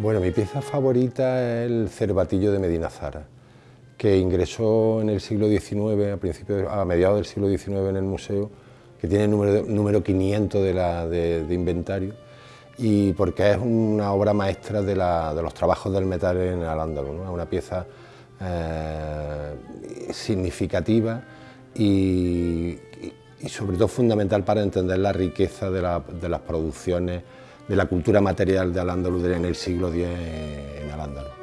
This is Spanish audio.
Bueno, mi pieza favorita es el cervatillo de Medina Zara, que ingresó en el siglo XIX, a, principios, a mediados del siglo XIX en el museo, que tiene el número, número 500 de, inventario, y porque es una obra maestra de, los trabajos del metal en el es una pieza eh, significativa y, sobre todo fundamental para entender la riqueza de las producciones de la cultura material de Al-Ándalus en el siglo X en Al-Ándalus.